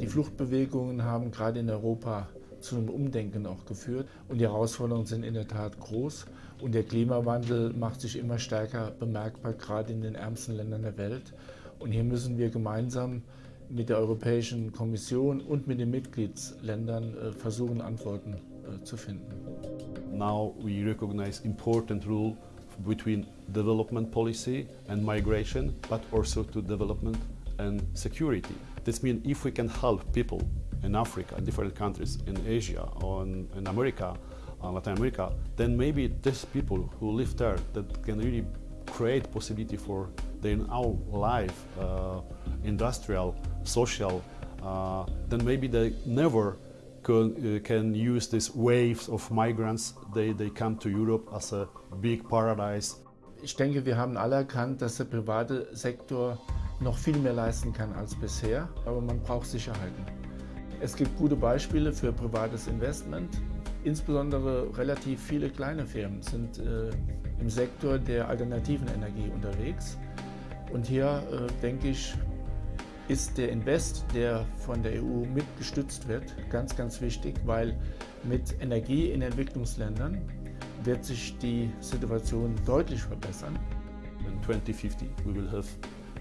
Die Fluchtbewegungen haben gerade in Europa zu einem Umdenken auch geführt. Und die Herausforderungen sind in der Tat groß. Und der Klimawandel macht sich immer stärker bemerkbar, gerade in den ärmsten Ländern der Welt. Und hier müssen wir gemeinsam mit der Europäischen Kommission und mit den Mitgliedsländern äh, versuchen, Antworten äh, zu finden. Now we recognize important role between development policy and migration, but also to development and security. This means if we can help people in Africa, in different countries, in Asia or in, in America, uh, Latin America, then maybe these people who live there that can really create possibility for their own life, uh, industrial, social, uh, then maybe they never can, uh, can use these waves of migrants. They, they come to Europe as a big paradise. Ich denke, wir haben alle erkannt, dass der private Sektor noch viel mehr leisten kann als bisher, aber man braucht Sicherheiten. Es gibt gute Beispiele für privates Investment. Insbesondere relativ viele kleine Firmen sind äh, im Sektor der alternativen Energie unterwegs. Und hier, äh, denke ich, ist der Invest, der von der EU mitgestützt wird, ganz, ganz wichtig, weil mit Energie in Entwicklungsländern wird sich die Situation deutlich verbessern. In 2050 we will have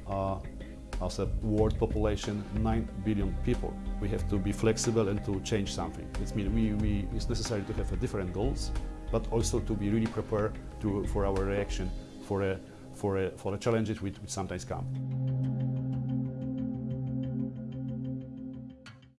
uh, as a world population 9 billion people. We have to be flexible and to change something. It means we, we, it's necessary to have different goals, but also to be really prepared to, for our reaction for, a, for, a, for the challenges which, sometimes come.